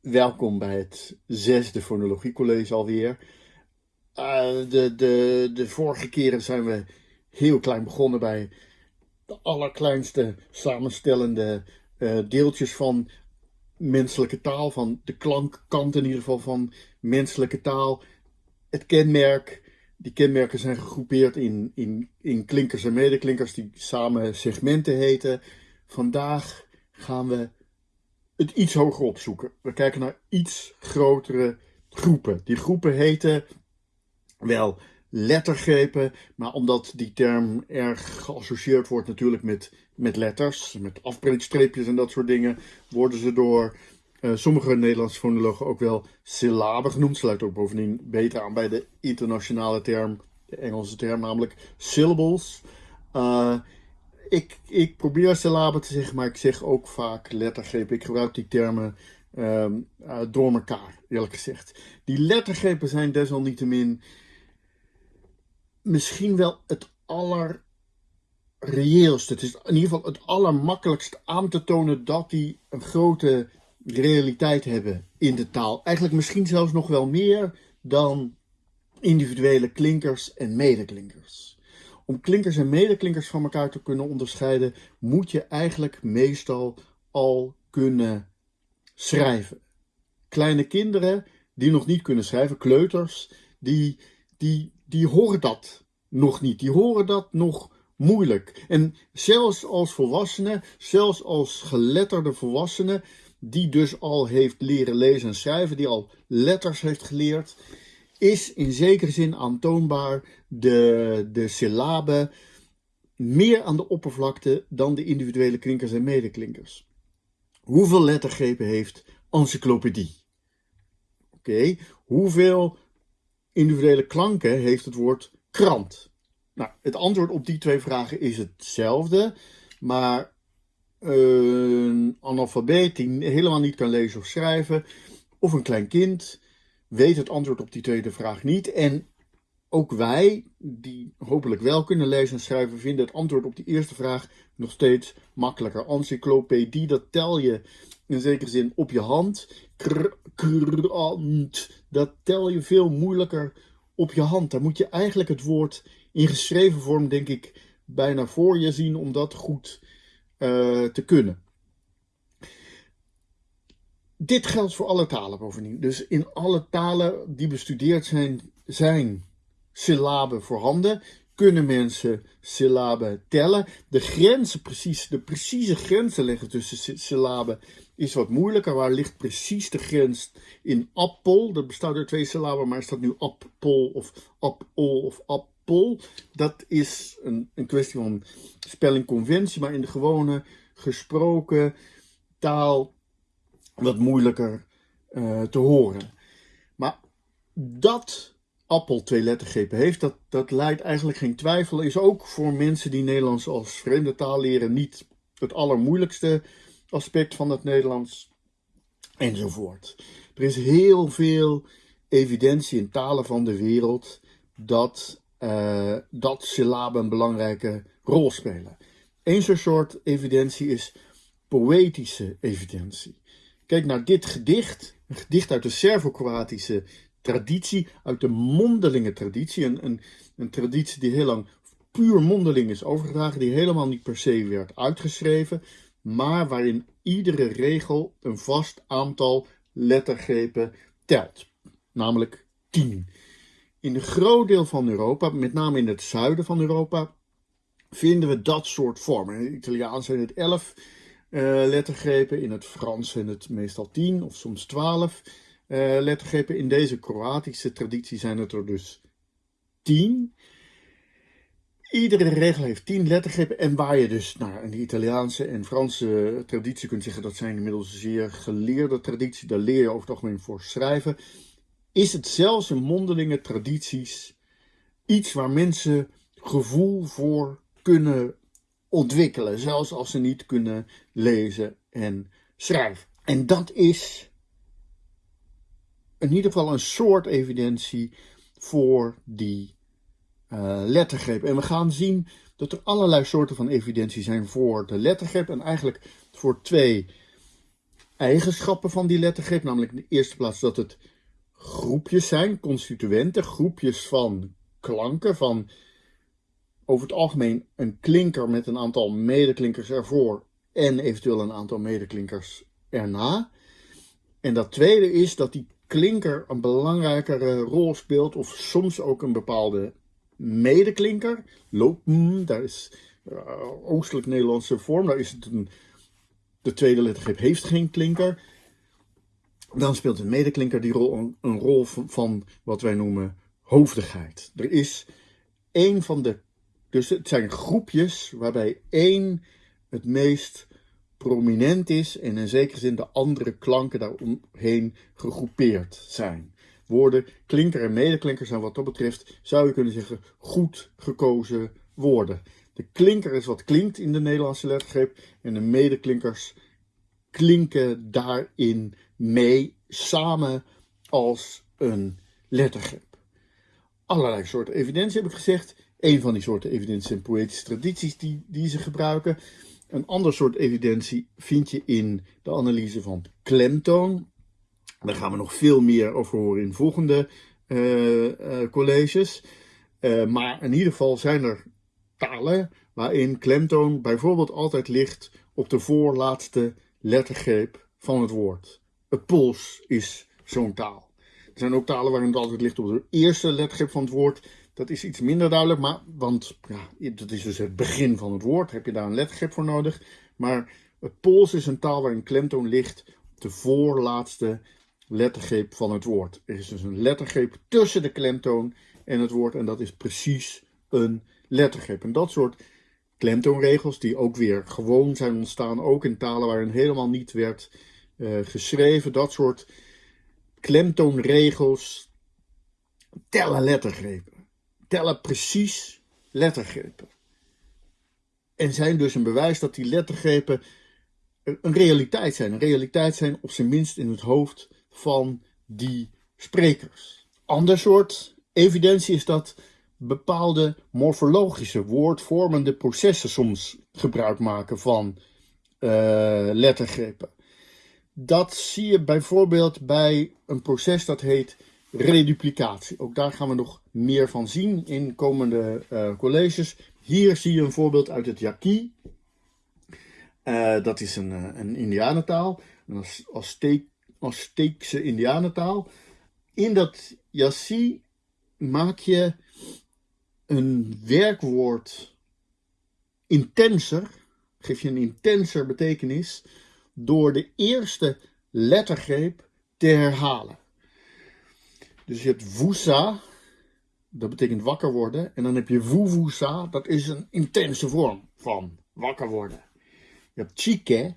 welkom bij het zesde fonologiecollege alweer. Uh, de, de, de vorige keren zijn we heel klein begonnen bij de allerkleinste samenstellende uh, deeltjes van menselijke taal, van de klankkant in ieder geval van menselijke taal. Het kenmerk, die kenmerken zijn gegroepeerd in, in, in klinkers en medeklinkers die samen segmenten heten. Vandaag gaan we het iets hoger opzoeken. We kijken naar iets grotere groepen. Die groepen heten wel lettergrepen, maar omdat die term erg geassocieerd wordt natuurlijk met, met letters, met afbreekstreepjes en dat soort dingen, worden ze door uh, sommige Nederlandse fonologen ook wel syllaben genoemd. Sluit ook bovendien beter aan bij de internationale term, de Engelse term, namelijk syllables. Uh, ik, ik probeer syllaben te zeggen, maar ik zeg ook vaak lettergrepen. Ik gebruik die termen um, uh, door elkaar, eerlijk gezegd. Die lettergrepen zijn desalniettemin misschien wel het allerreëelste. Het is in ieder geval het allermakkelijkst aan te tonen dat die een grote realiteit hebben in de taal. Eigenlijk misschien zelfs nog wel meer dan individuele klinkers en medeklinkers. Om klinkers en medeklinkers van elkaar te kunnen onderscheiden, moet je eigenlijk meestal al kunnen schrijven. Kleine kinderen die nog niet kunnen schrijven, kleuters, die, die, die horen dat nog niet. Die horen dat nog moeilijk. En zelfs als volwassenen, zelfs als geletterde volwassenen, die dus al heeft leren lezen en schrijven, die al letters heeft geleerd, is in zekere zin aantoonbaar de, de syllaben meer aan de oppervlakte dan de individuele klinkers en medeklinkers. Hoeveel lettergrepen heeft encyclopedie? Oké, hoeveel individuele klanken heeft het woord krant? Nou, het antwoord op die twee vragen is hetzelfde, maar een analfabeet die helemaal niet kan lezen of schrijven, of een klein kind, weet het antwoord op die tweede vraag niet. En ook wij, die hopelijk wel kunnen lezen en schrijven, vinden het antwoord op die eerste vraag nog steeds makkelijker. Encyclopedie, dat tel je in zekere zin op je hand. Krant, dat tel je veel moeilijker op je hand. Daar moet je eigenlijk het woord in geschreven vorm, denk ik, bijna voor je zien om dat goed uh, te kunnen. Dit geldt voor alle talen bovendien. Dus in alle talen die bestudeerd zijn, zijn syllaben voorhanden. Kunnen mensen syllaben tellen? De grenzen, precies, de precieze grenzen leggen tussen syllaben is wat moeilijker. Waar ligt precies de grens in appel? Dat bestaat uit twee syllaben, maar is dat nu appel of appel of appel? Dat is een, een kwestie van spellingconventie, maar in de gewone gesproken taal wat moeilijker uh, te horen. Maar dat Appel twee lettergrepen heeft, dat, dat leidt eigenlijk geen twijfel. Is ook voor mensen die Nederlands als vreemde taal leren niet het allermoeilijkste aspect van het Nederlands. Enzovoort. Er is heel veel evidentie in talen van de wereld dat, uh, dat syllaben een belangrijke rol spelen. Eén zo'n soort evidentie is poëtische evidentie. Kijk naar dit gedicht, een gedicht uit de Servo-Kroatische traditie, uit de mondelinge traditie. Een, een, traditie die heel lang puur mondeling is overgedragen, die helemaal niet per se werd uitgeschreven, maar waarin iedere regel een vast aantal lettergrepen telt, namelijk 10. In een groot deel van Europa, met name in het zuiden van Europa, vinden we dat soort vormen. In het Italiaans zijn het 11 uh, lettergrepen, in het Frans zijn het meestal 10 of soms 12 uh, lettergrepen. In deze Kroatische traditie zijn het er dus 10. Iedere regel heeft 10 lettergrepen. En waar je dus in de Italiaanse en Franse traditie kunt zeggen dat zijn inmiddels zeer geleerde traditie. Daar leer je over het algemeen voor schrijven. Is het zelfs in mondelinge tradities iets waar mensen gevoel voor kunnen ontwikkelen. Zelfs als ze niet kunnen lezen en schrijven. En dat is in ieder geval een soort evidentie voor die uh, lettergreep. En we gaan zien dat er allerlei soorten van evidentie zijn voor de lettergreep. En eigenlijk voor twee eigenschappen van die lettergreep. Namelijk in de eerste plaats dat het groepjes zijn, constituenten, groepjes van klanken, van over het algemeen een klinker met een aantal medeklinkers ervoor en eventueel een aantal medeklinkers erna. En dat tweede is dat die klinker een belangrijkere rol speelt, of soms ook een bepaalde medeklinker. Lopen, daar is uh, oostelijk Nederlandse vorm, daar is het een, de tweede lettergreep heeft geen klinker. Dan speelt een medeklinker die rol, een, een rol van, van wat wij noemen hoofdigheid. Er is één van de, dus het zijn groepjes waarbij één het meest prominent is en in zekere zin de andere klanken daaromheen gegroepeerd zijn. Woorden, klinker en medeklinker zijn wat dat betreft, zou je kunnen zeggen, goed gekozen woorden. De klinker is wat klinkt in de Nederlandse lettergreep en de medeklinkers klinken daarin mee samen als een lettergreep. Allerlei soorten evidentie heb ik gezegd. Een van die soorten evidentie zijn poëtische tradities die, die ze gebruiken. Een ander soort evidentie vind je in de analyse van klemtoon. Daar gaan we nog veel meer over horen in volgende uh, uh, colleges. Uh, maar in ieder geval zijn er talen waarin klemtoon bijvoorbeeld altijd ligt op de voorlaatste lettergreep van het woord. Het Pools is zo'n taal. Er zijn ook talen waarin het altijd ligt op de eerste lettergreep van het woord. Dat is iets minder duidelijk, maar, want ja, dat is dus het begin van het woord. Heb je daar een lettergrip voor nodig. Maar het Pools is een taal waarin klemtoon ligt op de voorlaatste lettergreep van het woord. Er is dus een lettergreep tussen de klemtoon en het woord. En dat is precies een lettergreep. En dat soort klemtoonregels, die ook weer gewoon zijn ontstaan, ook in talen waarin helemaal niet werd uh, geschreven. Dat soort klemtoonregels tellen lettergrepen tellen precies lettergrepen. En zijn dus een bewijs dat die lettergrepen een realiteit zijn. Een realiteit zijn op zijn minst in het hoofd van die sprekers. Ander soort evidentie is dat bepaalde morfologische, woordvormende processen soms gebruik maken van uh, lettergrepen. Dat zie je bijvoorbeeld bij een proces dat heet reduplicatie. Ook daar gaan we nog meer van zien in komende uh, colleges. Hier zie je een voorbeeld uit het Yaqui. Uh, dat is een, uh, een Indianentaal, een Azteek, Azteekse Indianentaal. In dat Yaqui maak je een werkwoord intenser, geef je een intenser betekenis, door de eerste lettergreep te herhalen. Dus je hebt wusa, dat betekent wakker worden. En dan heb je vuvusa, dat is een intense vorm van wakker worden. Je hebt chike,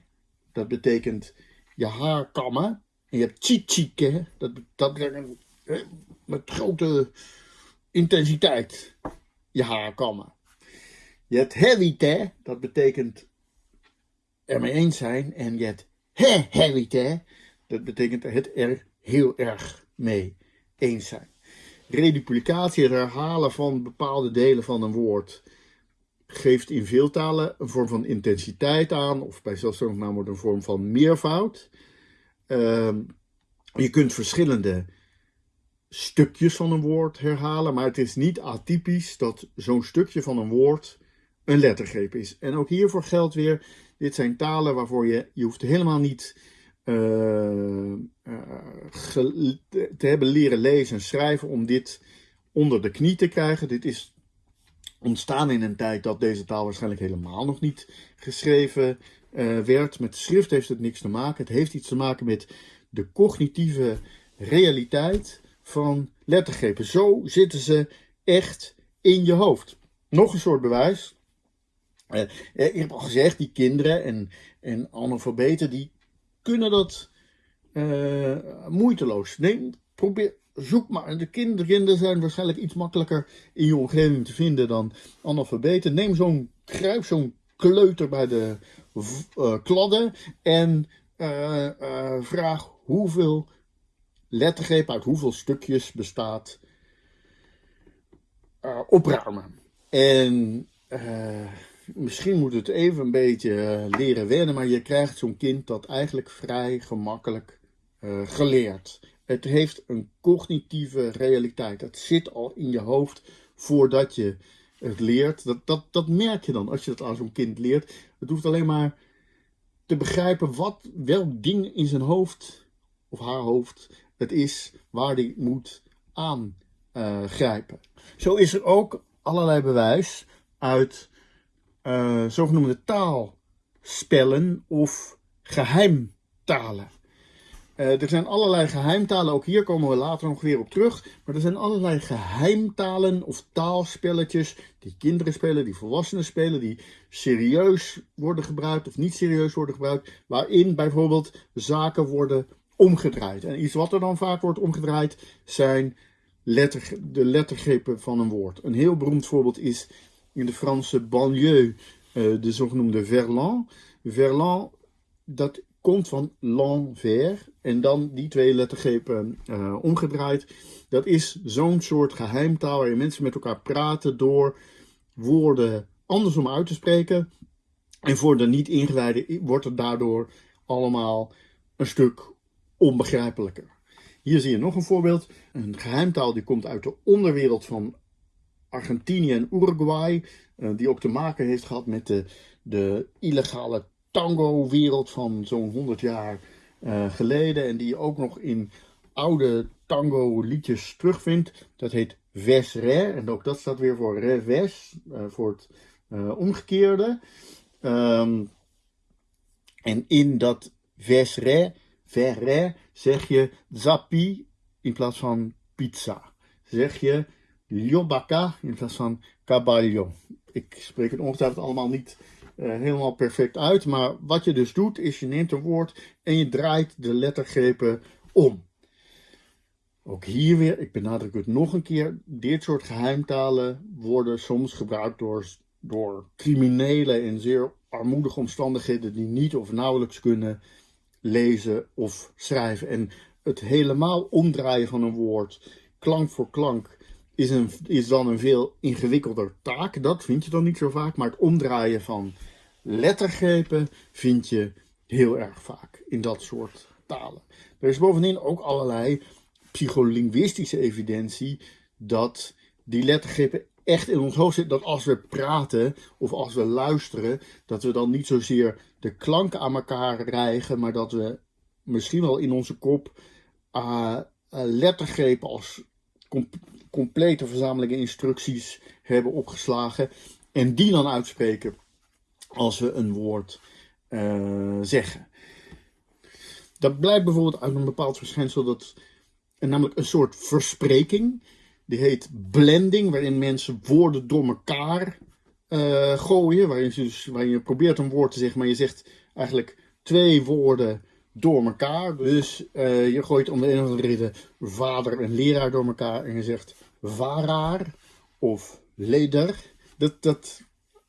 dat betekent je haar kammen. En je hebt chichike, dat, dat betekent met grote intensiteit je haar kammen. Je hebt hevite, dat betekent ermee eens zijn. En je hebt he hevite, dat betekent het er heel erg mee eens zijn. Reduplicatie, het herhalen van bepaalde delen van een woord, geeft in veel talen een vorm van intensiteit aan, of bij zelfstandig wordt een vorm van meervoud. Uh, je kunt verschillende stukjes van een woord herhalen, maar het is niet atypisch dat zo'n stukje van een woord een lettergreep is. En ook hiervoor geldt weer, dit zijn talen waarvoor je, je hoeft helemaal niet uh, te hebben leren lezen en schrijven om dit onder de knie te krijgen. Dit is ontstaan in een tijd dat deze taal waarschijnlijk helemaal nog niet geschreven uh, werd. Met schrift heeft het niks te maken. Het heeft iets te maken met de cognitieve realiteit van lettergrepen. Zo zitten ze echt in je hoofd. Nog een soort bewijs. Ik heb al gezegd, die kinderen en, en analfabeten, die kunnen dat uh, moeiteloos. Neem, probeer, zoek maar. De kinderen zijn waarschijnlijk iets makkelijker in je omgeving te vinden dan analfabeten. Neem zo'n kruip, zo'n kleuter bij de uh, kladden en uh, vraag hoeveel lettergrepen uit hoeveel stukjes bestaat opruimen. En misschien moet het even een beetje eh, leren wennen, maar je krijgt zo'n kind dat eigenlijk vrij gemakkelijk uh, geleerd. Het heeft een cognitieve realiteit. Het zit al in je hoofd voordat je het leert. Dat, dat, dat merk je dan als je dat aan zo'n kind leert. Het hoeft alleen maar te begrijpen wat, welk ding in zijn hoofd of haar hoofd het is waar die moet aangrijpen. Zo is er ook allerlei bewijs uit uh, zogenoemde taalspellen of geheimtalen. Uh, er zijn allerlei geheimtalen, ook hier komen we later nog weer op terug. Maar er zijn allerlei geheimtalen of taalspelletjes die kinderen spelen, die volwassenen spelen, die serieus worden gebruikt of niet serieus worden gebruikt. Waarin bijvoorbeeld zaken worden omgedraaid. En iets wat er dan vaak wordt omgedraaid zijn letter, de lettergrepen van een woord. Een heel beroemd voorbeeld is in de Franse banlieue uh, de zogenoemde verlan. Verlan, dat komt van l'envers en dan die twee lettergrepen uh, omgedraaid. Dat is zo'n soort geheimtaal waarin mensen met elkaar praten door woorden andersom uit te spreken. En voor de niet-ingewijden wordt het daardoor allemaal een stuk onbegrijpelijker. Hier zie je nog een voorbeeld. Een geheimtaal die komt uit de onderwereld van Argentinië en Uruguay. Uh, die ook te maken heeft gehad met de, de illegale tango-wereld van zo'n 100 jaar uh, geleden. En die je ook nog in oude tango-liedjes terugvindt. Dat heet Vesre. En ook dat staat weer voor revers, uh, voor het omgekeerde. Um, en in dat Vesre, verre, zeg je zappi in plaats van pizza. Zeg je Liobaka in plaats van Caballo. Ik spreek het ongetwijfeld allemaal niet uh, helemaal perfect uit. Maar wat je dus doet, is je neemt een woord en je draait de lettergrepen om. Ook hier weer, ik benadruk het nog een keer, dit soort geheimtalen worden soms gebruikt door, door criminelen in zeer armoedige omstandigheden die niet of nauwelijks kunnen lezen of schrijven. En het helemaal omdraaien van een woord, klank voor klank, is, een, is dan een veel ingewikkelder taak. Dat vind je dan niet zo vaak. Maar het omdraaien van lettergrepen vind je heel erg vaak in dat soort talen. Er is bovendien ook allerlei psycholinguïstische evidentie dat die lettergrepen echt in ons hoofd zitten. Dat als we praten of als we luisteren, dat we dan niet zozeer de klanken aan elkaar rijgen, maar dat we misschien wel in onze kop uh, uh, lettergrepen als complete verzamelingen instructies hebben opgeslagen en die dan uitspreken als we een woord uh, zeggen. Dat blijkt bijvoorbeeld uit een bepaald verschijnsel dat namelijk een soort verspreking, die heet blending, waarin mensen woorden door elkaar uh, gooien, waarin je, dus, waarin je probeert een woord te zeggen, maar je zegt eigenlijk twee woorden door elkaar. Dus je gooit om de een of andere reden vader en leraar door elkaar en je zegt varaar of leder. Dat, dat,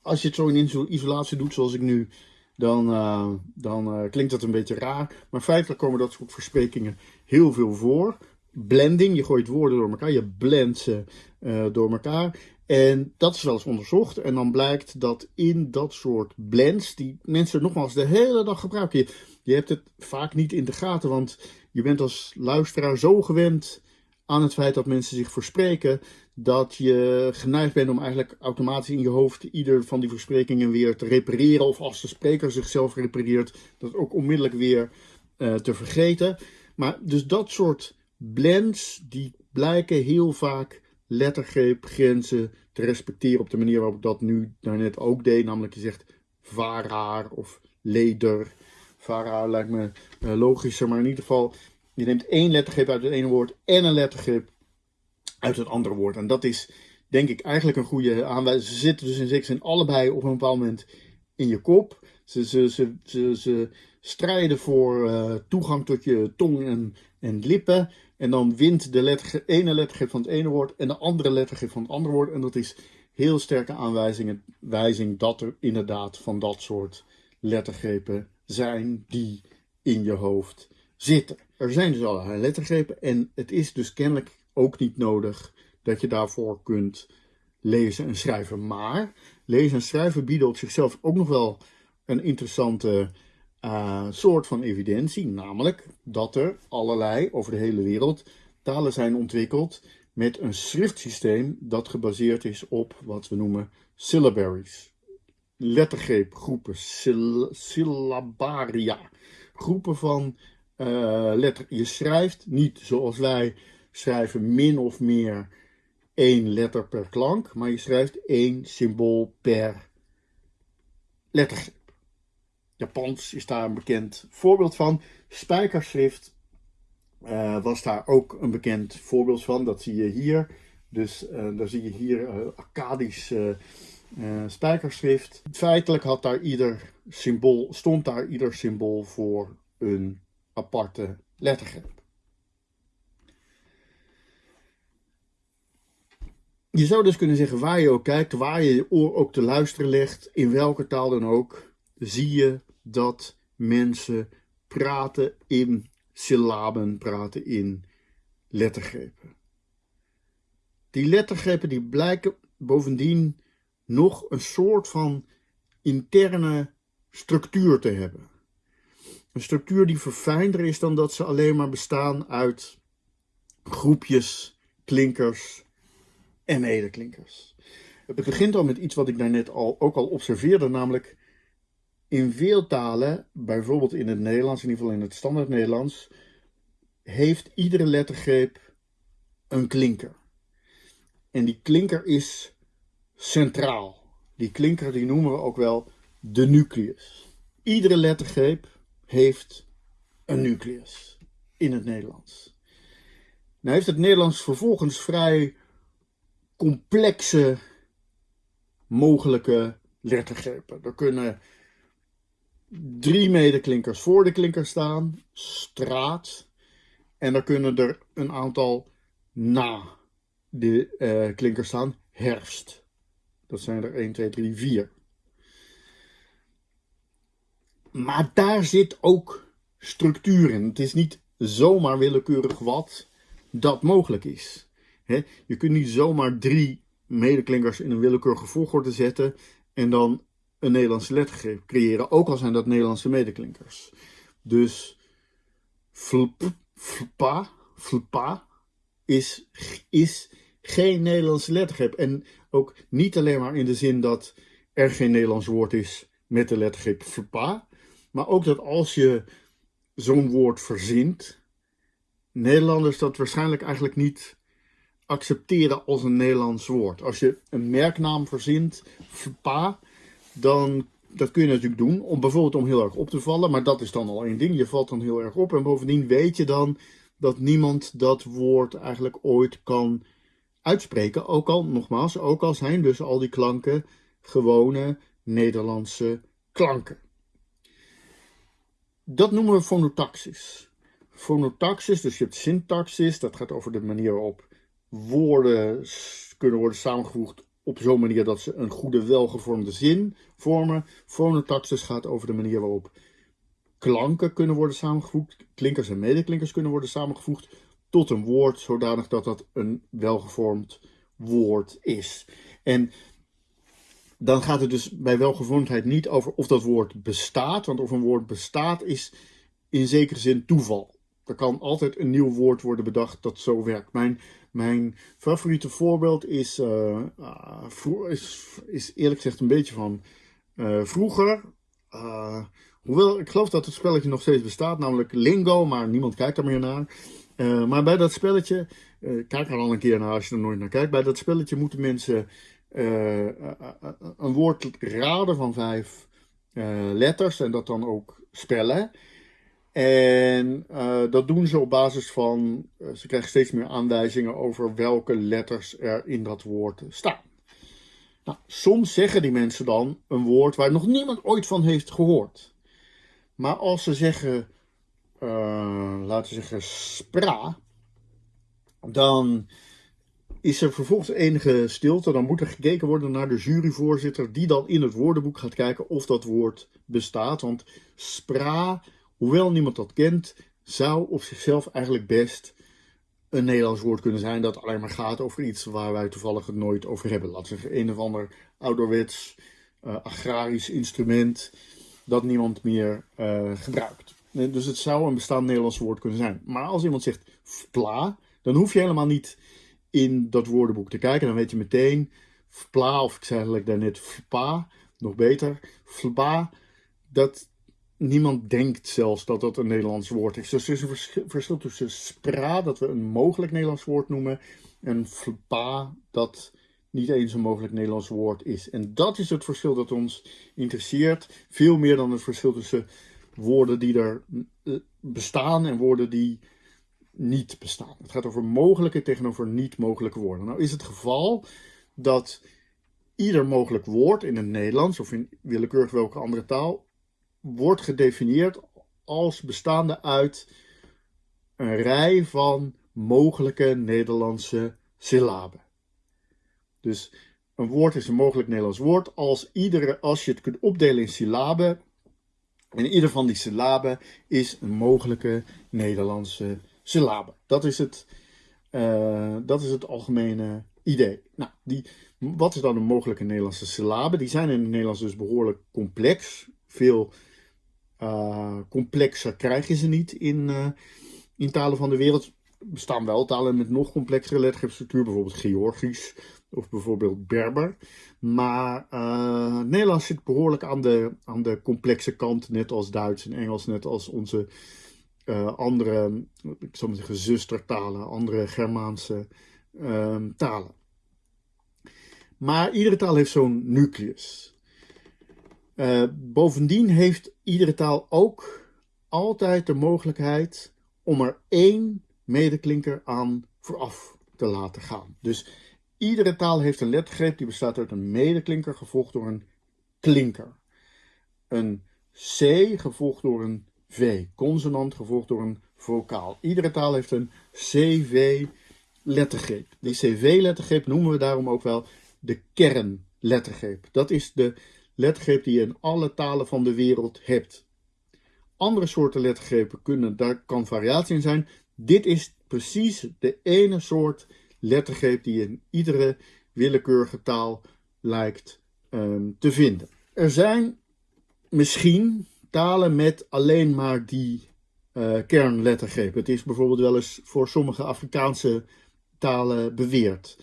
als je het zo in isolatie doet zoals ik nu, dan, uh, dan uh, klinkt dat een beetje raar. Maar feitelijk komen dat soort versprekingen heel veel voor. Blending, je gooit woorden door elkaar, je blendt ze uh, door elkaar. En dat is wel eens onderzocht. En dan blijkt dat in dat soort blends, die mensen nogmaals de hele dag gebruiken. Je hebt het vaak niet in de gaten, want je bent als luisteraar zo gewend aan het feit dat mensen zich verspreken, dat je geneigd bent om eigenlijk automatisch in je hoofd ieder van die versprekingen weer te repareren. Of als de spreker zichzelf repareert, dat ook onmiddellijk weer uh, te vergeten. Maar dus dat soort blends, die blijken heel vaak lettergreepgrenzen te respecteren op de manier waarop ik dat nu daarnet ook deed. Namelijk je zegt varaar of leder. Varaar lijkt me uh, logischer, maar in ieder geval je neemt één lettergrip uit het ene woord en een lettergrip uit het andere woord. En dat is denk ik eigenlijk een goede aanwijzing. Ze zitten dus in zekere zin allebei op een bepaald moment in je kop. Ze, ze, ze, ze, strijden voor uh, toegang tot je tong en, en lippen. En dan wint de letter, ene lettergrip van het ene woord en de andere lettergrip van het andere woord. En dat is heel sterke aanwijzing dat er inderdaad van dat soort lettergrepen zijn die in je hoofd zitten. Er zijn dus allerlei lettergrepen en het is dus kennelijk ook niet nodig dat je daarvoor kunt lezen en schrijven. Maar lezen en schrijven bieden op zichzelf ook nog wel een interessante uh, soort van evidentie. Namelijk dat er allerlei over de hele wereld talen zijn ontwikkeld met een schriftsysteem dat gebaseerd is op wat we noemen syllabaries. Lettergreepgroepen, syllabaria. Groepen van uh, letter. Je schrijft niet zoals wij schrijven min of meer één letter per klank, maar je schrijft één symbool per lettergreep. Japans is daar een bekend voorbeeld van. Spijkerschrift uh, was daar ook een bekend voorbeeld van. Dat zie je hier. Dus uh, daar zie je hier Akkadisch spijkerschrift. Feitelijk had daar ieder symbool, stond daar ieder symbool voor een aparte lettergreep. Je zou dus kunnen zeggen, waar je ook kijkt, waar je je oor ook te luisteren legt, in welke taal dan ook, zie je dat mensen praten in syllaben, praten in lettergrepen. Die lettergrepen die blijken bovendien nog een soort van interne structuur te hebben. Een structuur die verfijnder is dan dat ze alleen maar bestaan uit groepjes, klinkers en medeklinkers. Het begint al met iets wat ik daarnet al, ook al observeerde, namelijk in veel talen, bijvoorbeeld in het Nederlands, in ieder geval in het standaard Nederlands, heeft iedere lettergreep een klinker. En die klinker is centraal. Die klinker die noemen we ook wel de nucleus. Iedere lettergreep heeft een nucleus in het Nederlands. Nou heeft het Nederlands vervolgens vrij complexe mogelijke lettergrepen. Er kunnen drie medeklinkers voor de klinker staan, straat. En er kunnen er een aantal na de uh, klinker staan, herfst. Dat zijn er 1, 2, 3, 4. Maar daar zit ook structuur in. Het is niet zomaar willekeurig wat dat mogelijk is. je kunt niet zomaar drie medeklinkers in een willekeurige volgorde zetten en dan een Nederlandse lettergreep creëren, ook al zijn dat Nederlandse medeklinkers. Dus flp, flpa, flpa is, is geen Nederlandse lettergreep. En ook niet alleen maar in de zin dat er geen Nederlands woord is met de lettergreep flpa, maar ook dat als je zo'n woord verzint, Nederlanders dat waarschijnlijk eigenlijk niet accepteren als een Nederlands woord. Als je een merknaam verzint, flpa, dan dat kun je natuurlijk doen, om bijvoorbeeld om heel erg op te vallen, maar dat is dan al één ding. Je valt dan heel erg op en bovendien weet je dan dat niemand dat woord eigenlijk ooit kan uitspreken. Ook al, nogmaals, ook al zijn dus al die klanken gewone Nederlandse klanken. Dat noemen we fonotaxis. Fonotaxis, dus je hebt syntaxis, dat gaat over de manier waarop woorden kunnen worden samengevoegd op zo'n manier dat ze een goede, welgevormde zin vormen. Fonotaxis gaat over de manier waarop klanken kunnen worden samengevoegd, klinkers en medeklinkers kunnen worden samengevoegd tot een woord, zodanig dat dat een welgevormd woord is. En dan gaat het dus bij welgevormdheid niet over of dat woord bestaat, want of een woord bestaat is in zekere zin toeval. Er kan altijd een nieuw woord worden bedacht dat zo werkt. Mijn mijn favoriete voorbeeld is, uh, is, is, eerlijk gezegd een beetje van uh, vroeger. hoewel, ik geloof dat het spelletje nog steeds bestaat, namelijk Lingo, maar niemand kijkt er meer naar. maar bij dat spelletje, kijk er al een keer naar als je er nooit naar kijkt. Bij dat spelletje moeten mensen een woord raden van vijf letters en dat dan ook spellen. En dat doen ze op basis van, ze krijgen steeds meer aanwijzingen over welke letters er in dat woord staan. Nou, soms zeggen die mensen dan een woord waar nog niemand ooit van heeft gehoord. Maar als ze zeggen, laten we zeggen, spra, dan is er vervolgens enige stilte. Dan moet er gekeken worden naar de juryvoorzitter, die dan in het woordenboek gaat kijken of dat woord bestaat. Want spra hoewel niemand dat kent, zou op zichzelf eigenlijk best een Nederlands woord kunnen zijn dat alleen maar gaat over iets waar wij toevallig het nooit over hebben. Laten we zeggen, een of ander ouderwets uh, agrarisch instrument dat niemand meer uh, gebruikt. Dus het zou een bestaand Nederlands woord kunnen zijn. Maar als iemand zegt vpla, dan hoef je helemaal niet in dat woordenboek te kijken. Dan weet je meteen vpla, of ik zei eigenlijk daarnet vpa, nog beter, vpa, dat niemand denkt zelfs dat dat een Nederlands woord is. Dus er is een verschil tussen spra, dat we een mogelijk Nederlands woord noemen, en vpa, dat niet eens een mogelijk Nederlands woord is. En dat is het verschil dat ons interesseert, veel meer dan het verschil tussen woorden die er eh, bestaan en woorden die niet bestaan. Het gaat over mogelijke tegenover niet mogelijke woorden. Nou is het geval dat ieder mogelijk woord in het Nederlands of in willekeurig welke andere taal wordt gedefinieerd als bestaande uit een rij van mogelijke Nederlandse syllaben. Dus een woord is een mogelijk Nederlands woord als, iedere, als je het kunt opdelen in syllaben. En ieder van die syllaben is een mogelijke Nederlandse syllabe. Dat is het, uh, dat is het algemene idee. Nou, die, wat is dan een mogelijke Nederlandse syllabe? Die zijn in het Nederlands dus behoorlijk complex. Veel uh, complexer krijg je ze niet in, uh, in talen van de wereld. Er bestaan wel talen met nog complexere lettergreepstructuur, bijvoorbeeld Georgisch of bijvoorbeeld Berber. Maar uh, Nederlands zit behoorlijk aan de, aan de complexe kant, net als Duits en Engels, net als onze uh, andere, ik zou maar zeggen, zustertalen, andere Germaanse uh, talen. Maar iedere taal heeft zo'n nucleus. Uh, bovendien heeft iedere taal ook altijd de mogelijkheid om er één medeklinker aan vooraf te laten gaan. Dus iedere taal heeft een lettergreep die bestaat uit een medeklinker gevolgd door een klinker. Een C gevolgd door een V. Consonant gevolgd door een vocaal. Iedere taal heeft een CV-lettergreep. Die CV-lettergreep noemen we daarom ook wel de kernlettergreep. Dat is de lettergreep die je in alle talen van de wereld hebt. Andere soorten lettergrepen kunnen, daar kan variatie in zijn. Dit is precies de ene soort lettergreep die in iedere willekeurige taal lijkt um, te vinden. Er zijn misschien talen met alleen maar die uh, kernlettergreep. Het is bijvoorbeeld wel eens voor sommige Afrikaanse talen beweerd.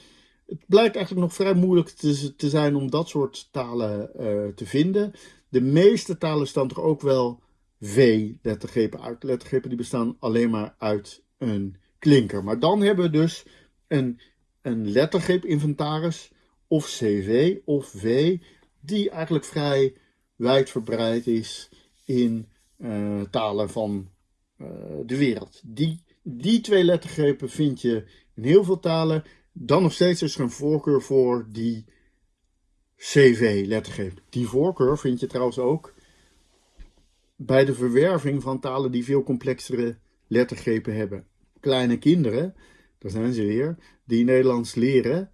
Het blijkt eigenlijk nog vrij moeilijk te, te zijn om dat soort talen uh, te vinden. De meeste talen staan toch ook wel V-lettergrepen uit. Lettergrepen die bestaan alleen maar uit een klinker. Maar dan hebben we dus een, een lettergreep-inventaris of CV of V, die eigenlijk vrij wijdverbreid is in uh, talen van uh, de wereld. Die, die twee lettergrepen vind je in heel veel talen. Dan nog steeds is er een voorkeur voor die CV-lettergreep. Die voorkeur vind je trouwens ook bij de verwerving van talen die veel complexere lettergrepen hebben. Kleine kinderen, daar zijn ze weer, die Nederlands leren,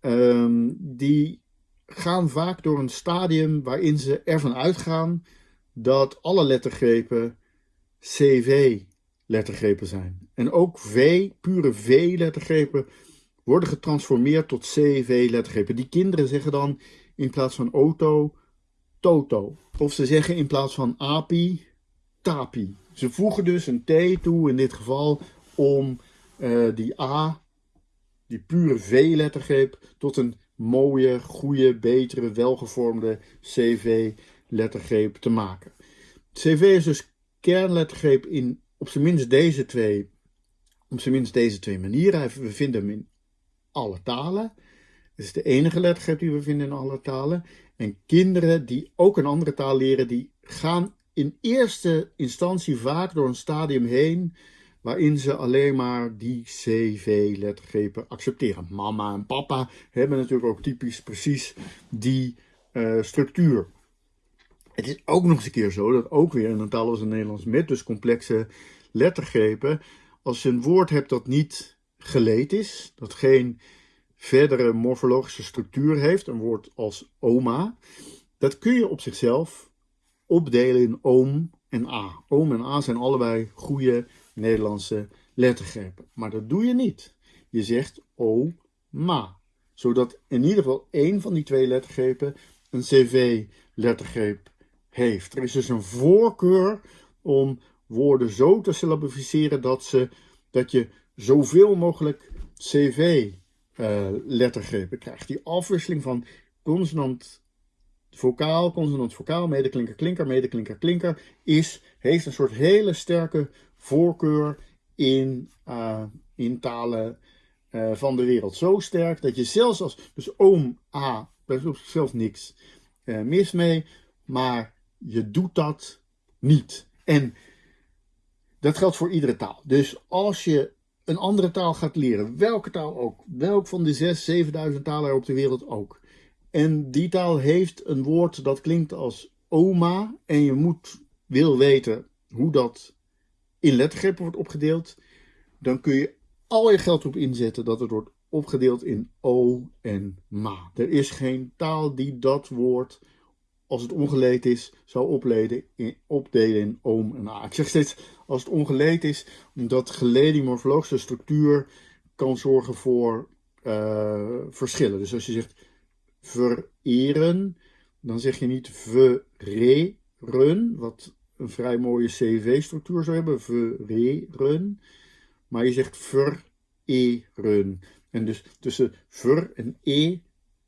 um, die gaan vaak door een stadium waarin ze ervan uitgaan dat alle lettergrepen CV-lettergrepen zijn. En ook V, pure V-lettergrepen, worden getransformeerd tot CV-lettergrepen. Die kinderen zeggen dan in plaats van auto, toto. Of ze zeggen in plaats van api, tapi. Ze voegen dus een T toe in dit geval om uh, die A, die pure V-lettergreep, tot een mooie, goede, betere, welgevormde CV-lettergreep te maken. CV is dus kernlettergreep in op zijn minst deze twee, op zijn minst deze twee manieren. We vinden hem in alle talen. Het is de enige lettergreep die we vinden in alle talen. En kinderen die ook een andere taal leren, die gaan in eerste instantie vaak door een stadium heen waarin ze alleen maar die CV-lettergrepen accepteren. Mama en papa hebben natuurlijk ook typisch precies die uh, structuur. Het is ook nog eens een keer zo dat ook weer in een taal als het Nederlands met dus complexe lettergrepen, als je een woord hebt dat niet geleed is, dat geen verdere morfologische structuur heeft, een woord als oma, dat kun je op zichzelf opdelen in oom en a. Oom en a zijn allebei goede Nederlandse lettergrepen. Maar dat doe je niet. Je zegt o, ma. Zodat in ieder geval één van die twee lettergrepen een cv-lettergreep heeft. Er is dus een voorkeur om woorden zo te syllabificeren dat, ze, dat je zoveel mogelijk cv-lettergrepen uh, krijgt. Die afwisseling van consonant, vocaal, consonant, vocaal, medeklinker, klinker, medeklinker, klinker, is, heeft een soort hele sterke voorkeur in, uh, in talen uh, van de wereld. Zo sterk dat je zelfs als, dus oom, a, daar is op zichzelf niks mis mee, maar je doet dat niet. En dat geldt voor iedere taal. Dus als je een andere taal gaat leren, welke taal ook, welk van de 6, 7000 talen er op de wereld ook. En die taal heeft een woord dat klinkt als oma en je moet, wil weten hoe dat in lettergrepen wordt opgedeeld, dan kun je al je geld op inzetten dat het wordt opgedeeld in o en ma. Er is geen taal die dat woord als het ongeleed is, zou opleden in, opdelen in oom en a. Ik zeg steeds als het ongeleed is, omdat geleden morfologische structuur kan zorgen voor uh, verschillen. Dus als je zegt vereren, dan zeg je niet vereren, wat een vrij mooie CV-structuur zou hebben, vereren, maar je zegt vereren. En dus tussen ver en e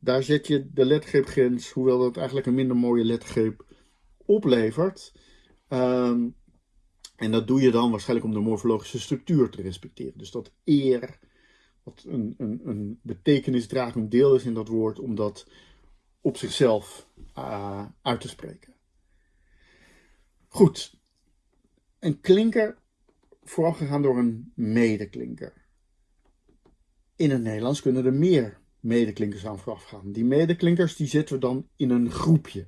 daar zet je de lettergreepgrens, hoewel dat eigenlijk een minder mooie lettergreep oplevert. Um, en dat doe je dan waarschijnlijk om de morfologische structuur te respecteren. Dus dat eer, wat een, een, een betekenisdragend deel is in dat woord, om dat op zichzelf uh, uit te spreken. Goed. Een klinker voorafgegaan door een medeklinker. In het Nederlands kunnen er meer medeklinkers aan vooraf gaan. Die medeklinkers die zetten we dan in een groepje.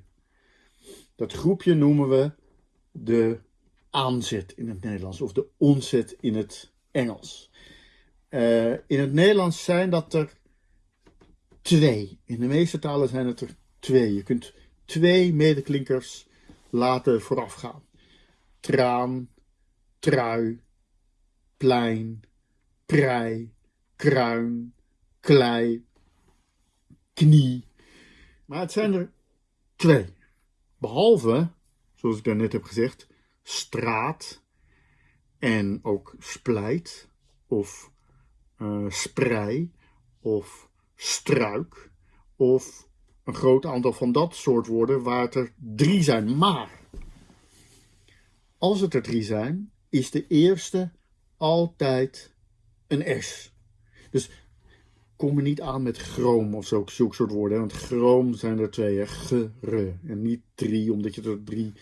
Dat groepje noemen we de aanzet in het Nederlands of de onzet in het Engels. Uh, in het Nederlands zijn dat er twee. In de meeste talen zijn het er twee. Je kunt twee medeklinkers laten voorafgaan. Traan, trui, plein, prei, kruin, klei, knie. Maar het zijn er twee. Behalve, zoals ik daarnet heb gezegd, straat en ook splijt of uh, sprei of struik of een groot aantal van dat soort woorden waar het er drie zijn. Maar als het er drie zijn, is de eerste altijd een S. Dus kom me niet aan met chroom of zo, soort woorden. Want chroom zijn er twee, gre. En niet drie, omdat je er drie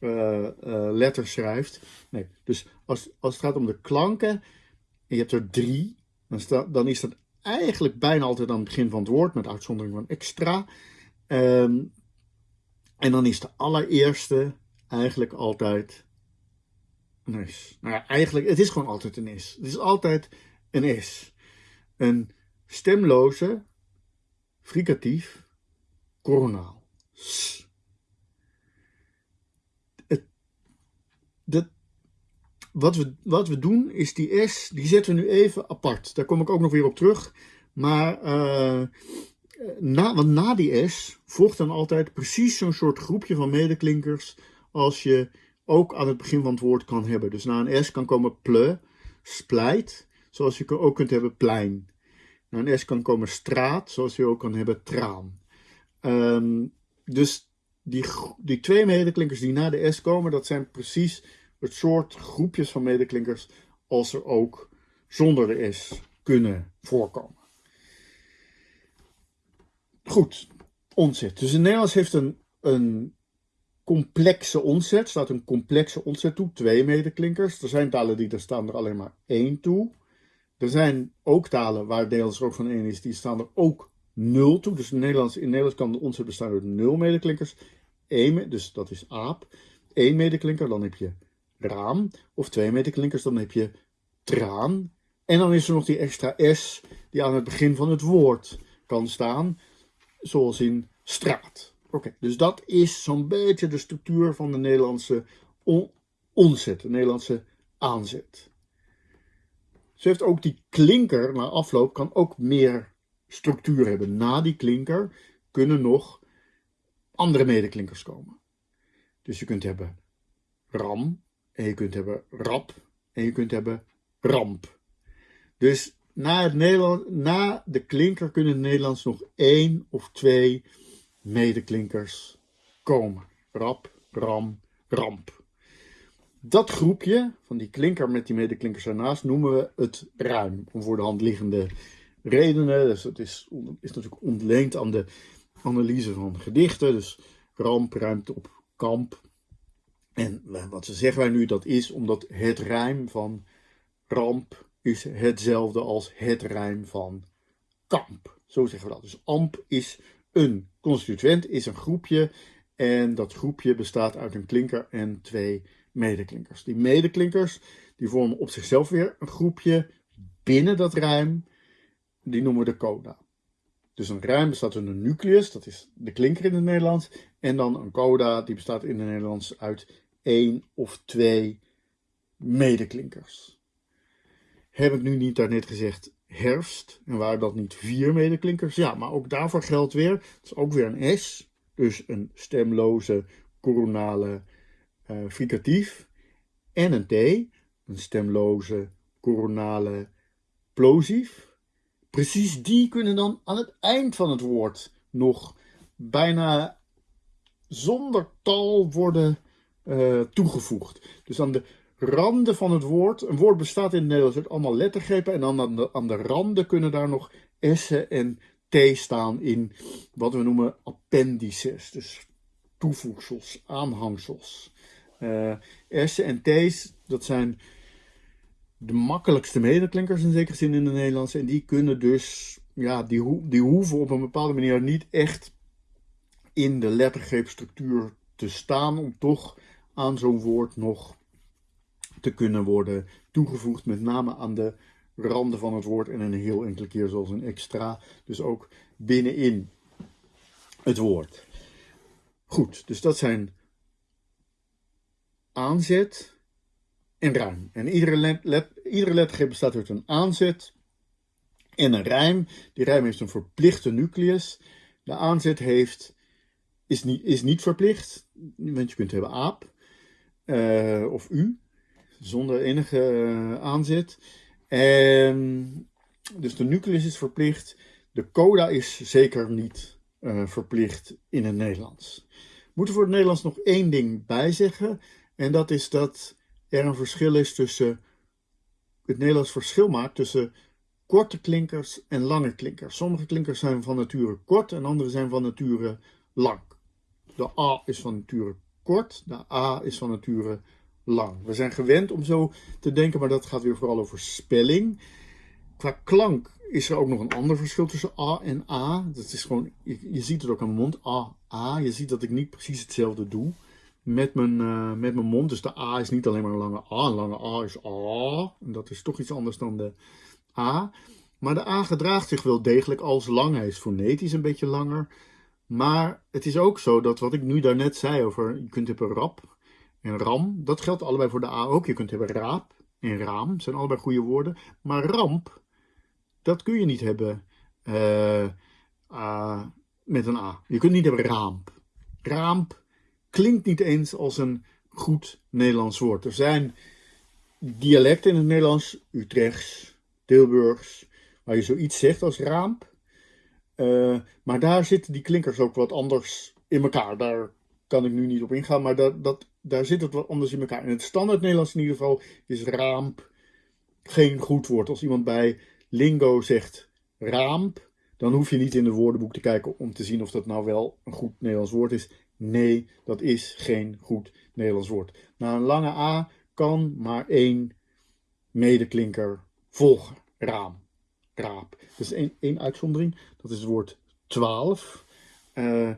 uh, uh, letters schrijft. Nee, dus als, als het gaat om de klanken, en je hebt er drie, dan, dan is dat eigenlijk bijna altijd aan het begin van het woord, met uitzondering van extra. Um, en dan is de allereerste eigenlijk altijd een S. Nou ja, eigenlijk, het is gewoon altijd een S. Het is altijd een S. Een stemloze, fricatief, koronaal. S. Het, wat, we, wat we doen is die S, die zetten we nu even apart. Daar kom ik ook nog weer op terug. Maar, uh, na, want na die S volgt dan altijd precies zo'n soort groepje van medeklinkers als je ook aan het begin van het woord kan hebben. Dus na een S kan komen ple, splijt, zoals je ook kunt hebben plein. Na een S kan komen straat, zoals je ook kan hebben traan. Um, dus die, die twee medeklinkers die na de S komen, dat zijn precies het soort groepjes van medeklinkers als er ook zonder de S kunnen voorkomen. Goed, onzet. Dus in Nederlands heeft een, een complexe onzet, staat een complexe onzet toe, twee medeklinkers. Er zijn talen die er staan er alleen maar één toe. Er zijn ook talen waar er ook van één is, die staan er ook nul toe. Dus in Nederlands, in Nederlands kan de onzet bestaan uit nul medeklinkers. Eén, dus dat is aap. Eén medeklinker, dan heb je raam. Of twee medeklinkers, dan heb je traan. En dan is er nog die extra S die aan het begin van het woord kan staan. Zoals in straat. Oké, dus dat is zo'n beetje de structuur van de Nederlandse onzet, de Nederlandse aanzet. Zo heeft ook die klinker na afloop kan ook meer structuur hebben. Na die klinker kunnen nog andere medeklinkers komen. Dus je kunt hebben ram, en je kunt hebben rap, en je kunt hebben ramp. Dus na, na de klinker kunnen in het Nederlands nog één of twee medeklinkers komen. Rap, ram, ramp. Dat groepje van die klinker met die medeklinkers ernaast noemen we het ruim. Om voor de hand liggende redenen. Dus dat is, is natuurlijk ontleend aan de analyse van gedichten. Dus ramp ruimt op kamp. En wat ze zeggen wij nu, dat is omdat het rijm van ramp is hetzelfde als het rijm van kamp. Zo zeggen we dat. Dus amp is een constituent, is een groepje. En dat groepje bestaat uit een klinker en twee medeklinkers. Die medeklinkers die vormen op zichzelf weer een groepje binnen dat rijm. Die noemen we de coda. Dus een rijm bestaat uit een nucleus, dat is de klinker in het Nederlands. En dan een coda, die bestaat in het Nederlands uit één of twee medeklinkers. Heb ik nu niet daarnet gezegd herfst? En waren dat niet vier medeklinkers? Ja, maar ook daarvoor geldt weer, het is ook weer een S. Dus een stemloze coronale uh, fricatief. En een T, een stemloze coronale plosief. Precies die kunnen dan aan het eind van het woord nog bijna zonder tal worden uh, toegevoegd. Dus aan de randen van het woord, een woord bestaat in het Nederlands uit allemaal lettergrepen en dan aan de, aan de randen kunnen daar nog s'en en t staan in wat we noemen appendices, dus toevoegsels, aanhangsels. Uh, s'en en t's, dat zijn de makkelijkste medeklinkers in zekere zin in het Nederlands. En die kunnen dus, ja, die, die hoeven op een bepaalde manier niet echt in de lettergreepstructuur te staan om toch aan zo'n woord nog te kunnen worden toegevoegd. Met name aan de randen van het woord en een heel enkele keer zoals een extra. Dus ook binnenin het woord. Goed, dus dat zijn aanzet, en ruim. En iedere, let, bestaat uit een aanzet en een rijm. Die rijm heeft een verplichte nucleus. De aanzet heeft, is, niet, is niet verplicht, want je kunt hebben aap uh, of u, zonder enige aanzet. En, dus de nucleus is verplicht. De coda is zeker niet uh, verplicht in het Nederlands. We moeten voor het Nederlands nog één ding bijzeggen. En dat is dat er een verschil is tussen, het Nederlands verschil maakt tussen korte klinkers en lange klinkers. Sommige klinkers zijn van nature kort en andere zijn van nature lang. De A is van nature kort, de A is van nature lang. We zijn gewend om zo te denken, maar dat gaat weer vooral over spelling. Qua klank is er ook nog een ander verschil tussen A en A. Dat is gewoon, je, ziet het ook aan mijn mond, A, A. Je ziet dat ik niet precies hetzelfde doe met mijn, uh, met mijn mond. Dus de A is niet alleen maar een lange A. Een lange A is A. En dat is toch iets anders dan de A. Maar de A gedraagt zich wel degelijk als lang. Hij is fonetisch een beetje langer. Maar het is ook zo dat wat ik nu daarnet zei over, je kunt hebben rap en ram. Dat geldt allebei voor de A ook. Je kunt hebben raap en raam. zijn allebei goede woorden. Maar ramp, dat kun je niet hebben uh, uh, met een A. Je kunt niet hebben raamp. Raamp klinkt niet eens als een goed Nederlands woord. Er zijn dialecten in het Nederlands, Utrechts, Tilburgs, waar je zoiets zegt als raamp. Uh, maar daar zitten die klinkers ook wat anders in elkaar. Daar kan ik nu niet op ingaan, maar dat, dat, daar zit het wat anders in elkaar. In het standaard Nederlands in ieder geval is raamp geen goed woord. Als iemand bij lingo zegt raamp, dan hoef je niet in het woordenboek te kijken om te zien of dat nou wel een goed Nederlands woord is. Nee, dat is geen goed Nederlands woord. Na een lange A kan maar één medeklinker volgen. Raam, raap. Is één, uitzondering. Dat is het woord 12. Uh, eh,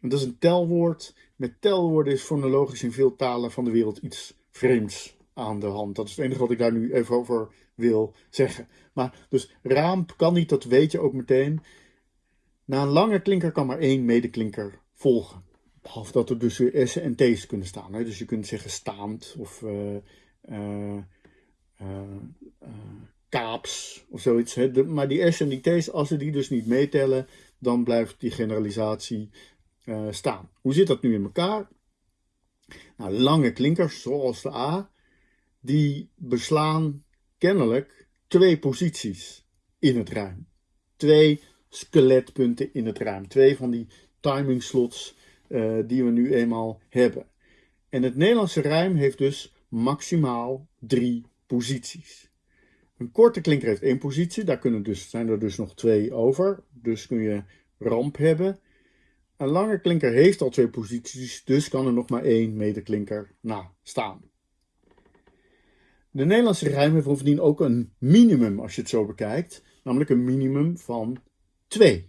dat is een telwoord. Met telwoorden is fonologisch in veel talen van de wereld iets vreemds aan de hand. Dat is het enige wat ik daar nu even over wil zeggen. Maar dus raam kan niet, dat weet je ook meteen. Na een lange klinker kan maar één medeklinker volgen. Behalve dat er dus S'en en T's kunnen staan. Hè? Dus je kunt zeggen staand of uh, uh, kaaps of zoiets. Hè. Maar die S en die T's, als ze die dus niet meetellen, dan blijft die generalisatie staan. Hoe zit dat nu in elkaar? Nou, lange klinkers, zoals de A, die beslaan kennelijk twee posities in het ruim. Twee skeletpunten in het ruim. Twee van die timing slots uh, die we nu eenmaal hebben. En het Nederlandse ruim heeft dus maximaal drie posities. Een korte klinker heeft één positie, daar kunnen dus, zijn er dus nog twee over. Dus kun je ramp hebben. Een lange klinker heeft al twee posities, dus kan er nog maar één medeklinker na staan. De Nederlandse rijm heeft bovendien ook een minimum als je het zo bekijkt, namelijk een minimum van 2.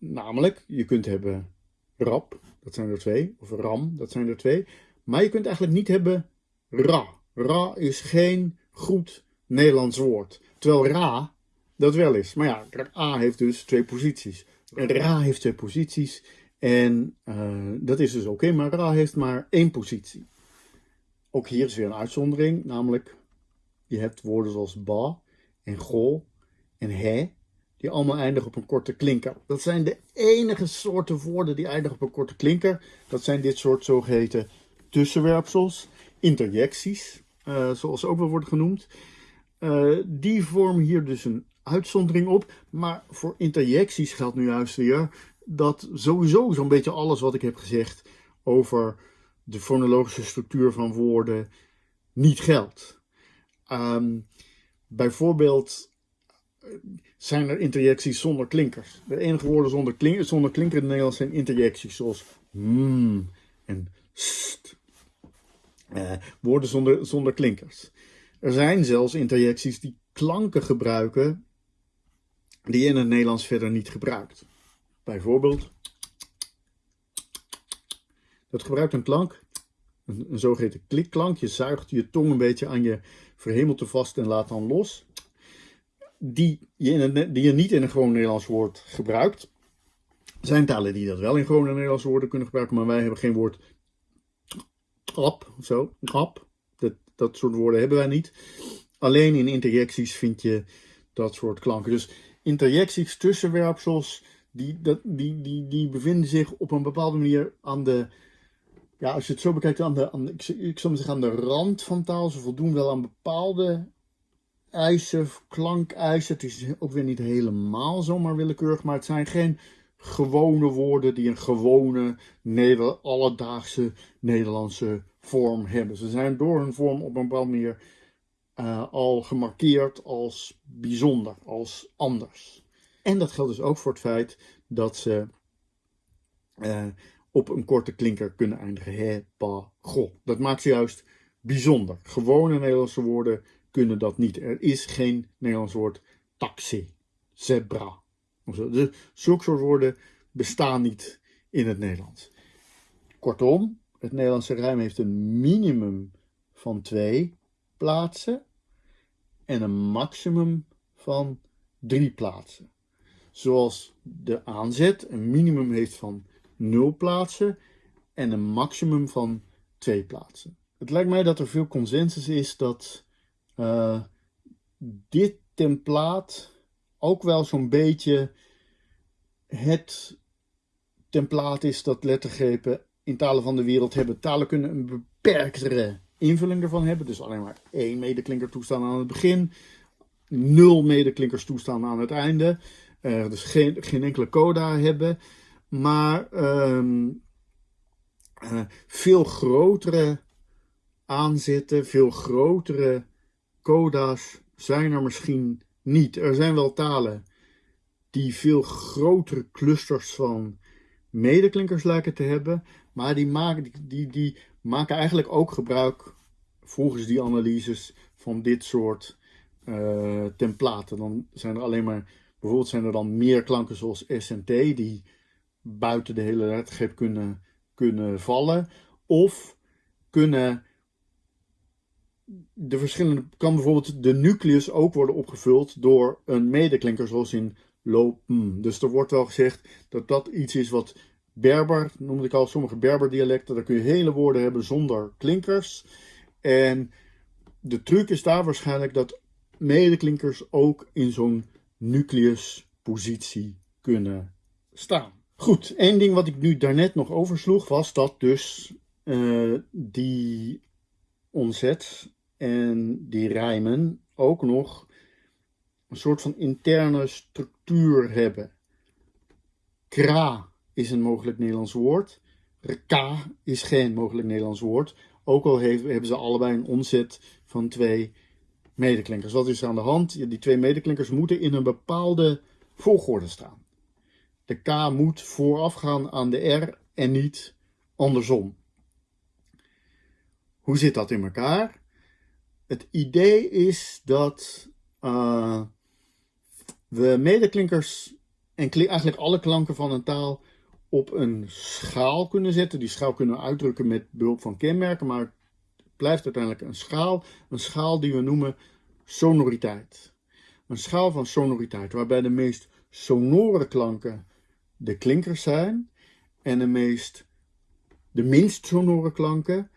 Namelijk, je kunt hebben rap, dat zijn er twee, of ram, dat zijn er twee, maar je kunt eigenlijk niet hebben ra. Ra is geen goed Nederlands woord, terwijl ra dat wel is. Maar ja, A heeft dus twee posities. Ra heeft twee posities en uh, dat is dus oké, maar Ra heeft maar één positie. Ook hier is weer een uitzondering, namelijk je hebt woorden zoals ba en go en he, die allemaal eindigen op een korte klinker. Dat zijn de enige soorten woorden die eindigen op een korte klinker. Dat zijn dit soort zogeheten tussenwerpsels, interjecties, uh, zoals ze ook wel worden genoemd. Uh, die vormen hier dus een uitzondering op. Maar voor interjecties geldt nu juist weer dat sowieso zo'n beetje alles wat ik heb gezegd over de fonologische structuur van woorden niet geldt. Um, bijvoorbeeld eh, zijn er interjecties zonder klinkers. De enige woorden zonder, zonder klinker in het Nederlands zijn interjecties zoals mm en st. Uh, woorden zonder, zonder klinkers. Er zijn zelfs interjecties die klanken gebruiken die je in het Nederlands verder niet gebruikt. Bijvoorbeeld, dat gebruikt een klank, een, een zogeheten klikklank. Je zuigt je tong een beetje aan je verhemelte vast en laat dan los. Die je, die je niet in een gewoon Nederlands woord gebruikt. Er zijn talen die dat wel in gewone Nederlandse woorden kunnen gebruiken, maar wij hebben geen woord grap of zo. Grap. Dat, dat soort woorden hebben wij niet. Alleen in interjecties vind je dat soort klanken. Dus interjecties, tussenwerpsels, die, dat, die, die, die bevinden zich op een bepaalde manier aan de, ja, als je het zo bekijkt, aan de, aan ik, ik zou zeggen aan de rand van taal. Ze voldoen wel aan bepaalde eisen, klankeisen. Het is ook weer niet helemaal zomaar willekeurig, maar het zijn geen gewone woorden die een gewone alledaagse Nederlandse vorm hebben. Ze zijn door hun vorm op een bepaalde manier uh, al gemarkeerd als bijzonder, als anders. En dat geldt dus ook voor het feit dat ze uh, op een korte klinker kunnen eindigen. He, pa, go. Dat maakt ze juist bijzonder. Gewone Nederlandse woorden kunnen dat niet. Er is geen Nederlands woord taxi, zebra. Dus zulke soort woorden bestaan niet in het Nederlands. Kortom, het Nederlandse rijm heeft een minimum van twee plaatsen en een maximum van drie plaatsen. Zoals de aanzet een minimum heeft van 0 plaatsen en een maximum van 2 plaatsen. Het lijkt mij dat er veel consensus is dat uh, dit templaat ook wel zo'n beetje het templaat is dat lettergrepen in talen van de wereld hebben. Talen kunnen een beperktere invulling ervan hebben. Dus alleen maar één medeklinker toestaan aan het begin. Nul medeklinkers toestaan aan het einde. Uh, dus geen, geen enkele coda hebben. Maar um, uh, veel grotere aanzetten, veel grotere coda's zijn er misschien niet. Er zijn wel talen die veel grotere clusters van medeklinkers lijken te hebben. Maar die maken, die, die, maken eigenlijk ook gebruik, volgens die analyses, van dit soort uh, templaten. Dan zijn er alleen maar, bijvoorbeeld zijn er dan meer klanken zoals S en T, die buiten de hele lettergreep kunnen, kunnen vallen. Of kunnen de verschillende, kan bijvoorbeeld de nucleus ook worden opgevuld door een medeklinker zoals in lopen. Dus er wordt wel gezegd dat dat iets is wat Berber, noemde ik al, sommige Berber-dialecten, daar kun je hele woorden hebben zonder klinkers. En de truc is daar waarschijnlijk dat medeklinkers ook in zo'n nucleuspositie kunnen staan. Goed, één ding wat ik nu daarnet nog oversloeg was dat dus uh, die onzet en die rijmen ook nog een soort van interne structuur hebben. Kra is een mogelijk Nederlands woord. Ka is geen mogelijk Nederlands woord. Ook al hebben ze allebei een onzet van twee medeklinkers. Wat is er aan de hand? Die twee medeklinkers moeten in een bepaalde volgorde staan. De K moet voorafgaan aan de R en niet andersom. Hoe zit dat in elkaar? Het idee is dat uh, we medeklinkers en eigenlijk alle klanken van een taal op een schaal kunnen zetten. Die schaal kunnen we uitdrukken met behulp van kenmerken, maar het blijft uiteindelijk een schaal. Een schaal die we noemen sonoriteit. Een schaal van sonoriteit, waarbij de meest sonore klanken de klinkers zijn en de meest de minst sonore klanken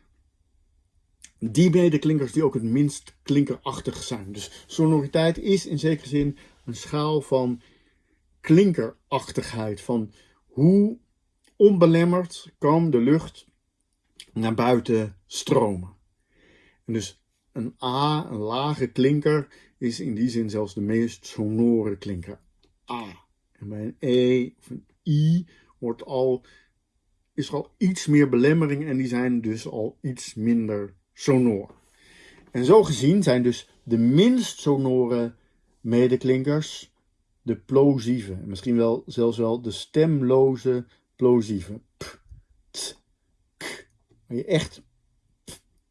die medeklinkers die ook het minst klinkerachtig zijn. Dus sonoriteit is in zekere zin een schaal van klinkerachtigheid, van hoe onbelemmerd kan de lucht naar buiten stromen. En dus een A, een lage klinker, is in die zin zelfs de meest sonore klinker. A. En bij een E of een I wordt al, is er al iets meer belemmering en die zijn dus al iets minder sonor. En zo gezien zijn dus de minst sonore medeklinkers de plosieve. Misschien wel zelfs wel de stemloze plosieve. P, t, k. Waar je echt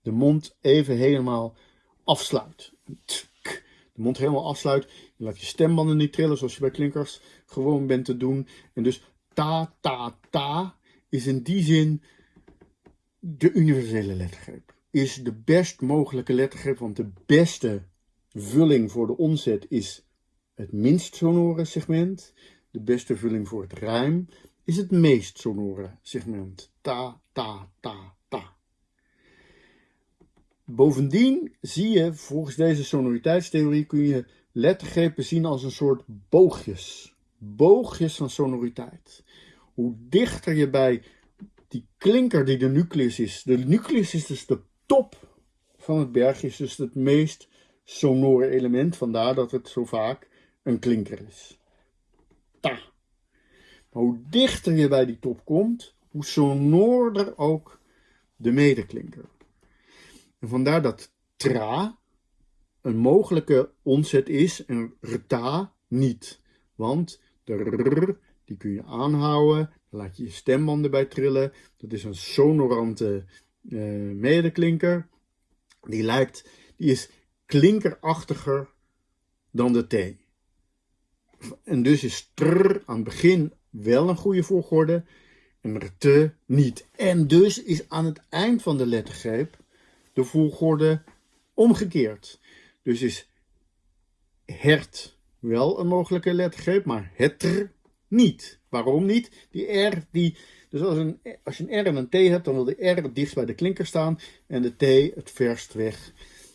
de mond even helemaal afsluit. T, k. De mond helemaal afsluit. Je laat je stembanden niet trillen zoals je bij klinkers gewoon bent te doen. En dus ta, ta, ta is in die zin de universele lettergreep. Is de best mogelijke lettergreep, want de beste vulling voor de omzet is het minst sonore segment. De beste vulling voor het rijm is het meest sonore segment. Ta, ta, ta, ta. Bovendien zie je, volgens deze sonoriteitstheorie, kun je lettergrepen zien als een soort boogjes. Boogjes van sonoriteit. Hoe dichter je bij die klinker die de nucleus is. De nucleus is dus de top van het bergje, is dus het meest sonore element. Vandaar dat het zo vaak een klinker is. Ta. Hoe dichter je bij die top komt, hoe sonoorder ook de medeklinker. En vandaar dat tra een mogelijke onzet is en rta niet. Want de rr, die kun je aanhouden, dan laat je je stembanden bij trillen. Dat is een sonorante uh, medeklinker. Die lijkt, die is klinkerachtiger dan de T. En dus is trr aan het begin wel een goede volgorde en te niet. En dus is aan het eind van de lettergreep de volgorde omgekeerd. Dus is hert wel een mogelijke lettergreep, maar hetter niet. Waarom niet? Die R, die, dus als, een, als je een R en een T hebt, dan wil de R het dichtst bij de klinker staan en de T het verst weg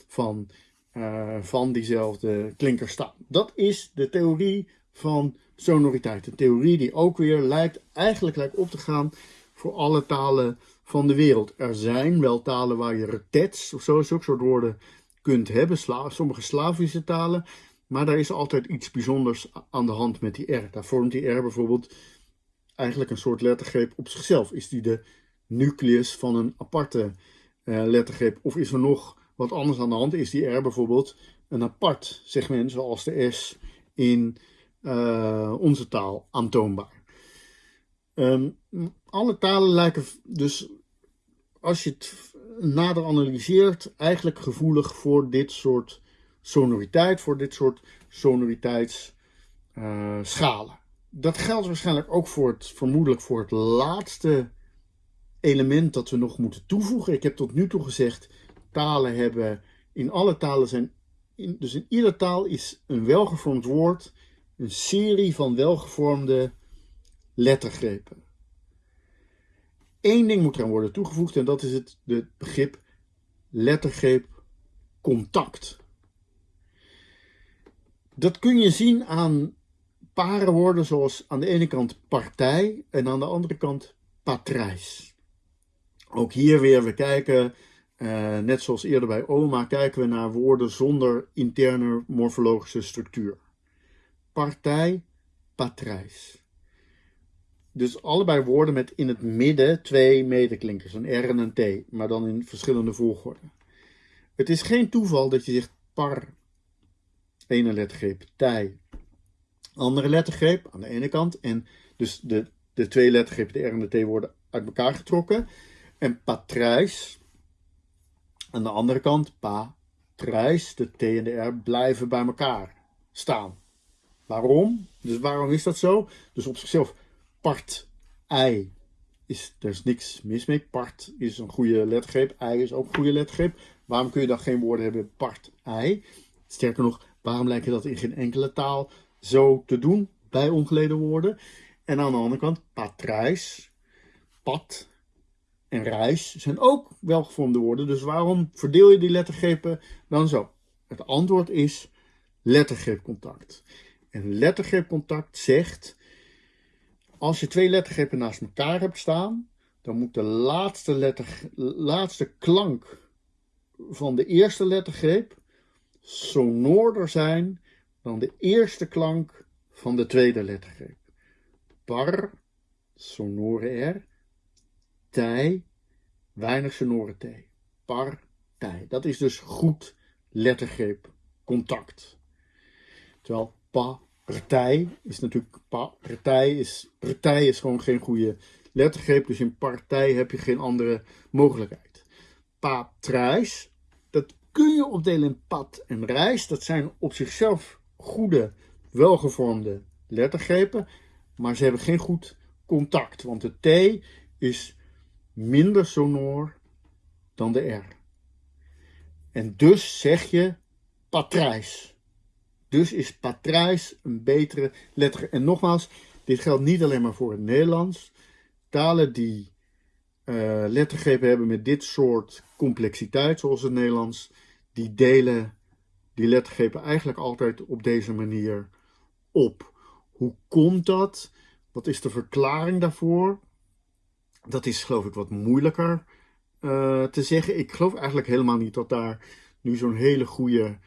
van, uh, van diezelfde klinker staan. Dat is de theorie van sonoriteit. Een theorie die ook weer lijkt, eigenlijk lijkt op te gaan voor alle talen van de wereld. Er zijn wel talen waar je retets of zo, zulke soort woorden kunt hebben, sommige Slavische talen, maar daar is altijd iets bijzonders aan de hand met die R. Daar vormt die R bijvoorbeeld eigenlijk een soort lettergreep op zichzelf. Is die de nucleus van een aparte uh, lettergreep? Of is er nog wat anders aan de hand? Is die R bijvoorbeeld een apart segment, zoals de S in uh, onze taal aantoonbaar. Um, alle talen lijken dus, als je het nader analyseert, eigenlijk gevoelig voor dit soort sonoriteit, voor dit soort sonoriteitsschalen. Dat geldt waarschijnlijk ook voor het, vermoedelijk voor het laatste element dat we nog moeten toevoegen. Ik heb tot nu toe gezegd, talen hebben, in alle talen zijn, dus in iedere taal is een welgevormd woord een serie van welgevormde lettergrepen. Eén ding moet eraan worden toegevoegd en dat is het de begrip lettergreep contact. Dat kun je zien aan parenwoorden zoals aan de ene kant partij en aan de andere kant patrijs. Ook hier weer, we kijken, uh, net zoals eerder bij oma, kijken we naar woorden zonder interne morfologische structuur. Partij, patrijs. Dus allebei woorden met in het midden twee medeklinkers, een R en een T, maar dan in verschillende volgorde. Het is geen toeval dat je zegt par, ene lettergreep, tij, andere lettergreep aan de ene kant. En dus de, de twee lettergrepen, de R en de T, worden uit elkaar getrokken. En patrijs, aan de andere kant, patrijs, de T en de R blijven bij elkaar staan. Waarom? Dus waarom is dat zo? Dus op zichzelf, part, ei, is, er is niks mis mee. Part is een goede lettergreep, ei is ook een goede lettergreep. Waarom kun je dan geen woorden hebben part, ei? Sterker nog, waarom lijkt je dat in geen enkele taal zo te doen bij ongeleden woorden? En aan de andere kant, patrijs, pat en reis zijn ook welgevormde woorden. Dus waarom verdeel je die lettergrepen dan zo? Het antwoord is lettergreepcontact. En lettergreepcontact zegt, als je twee lettergrepen naast elkaar hebt staan, dan moet de laatste, letter, laatste klank van de eerste lettergreep sonoorder zijn dan de eerste klank van de tweede lettergreep. Par, sonore R, tij, weinig sonore T. Partij. Dat is dus goed lettergreep contact. Terwijl partij is natuurlijk partij is partij is gewoon geen goede lettergreep, dus in partij heb je geen andere mogelijkheid. Patrijs, dat kun je opdelen in pad en reis. Dat zijn op zichzelf goede, welgevormde lettergrepen, maar ze hebben geen goed contact, want de T is minder sonor dan de R. En dus zeg je patrijs. Dus is patrijs een betere letter. En nogmaals, dit geldt niet alleen maar voor het Nederlands. Talen die uh, lettergrepen hebben met dit soort complexiteit, zoals het Nederlands, die delen die lettergrepen eigenlijk altijd op deze manier op. Hoe komt dat? Wat is de verklaring daarvoor? Dat is geloof ik wat moeilijker uh, te zeggen. Ik geloof eigenlijk helemaal niet dat daar nu zo'n hele goede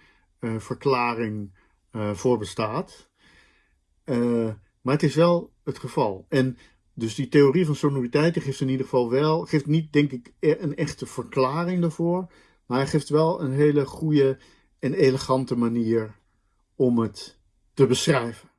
uh, verklaring uh, voor bestaat. maar het is wel het geval. En dus die theorie van sonoriteiten geeft in ieder geval wel, geeft niet denk ik e-, een echte verklaring daarvoor. Maar hij geeft wel een hele goede en elegante manier om het te beschrijven.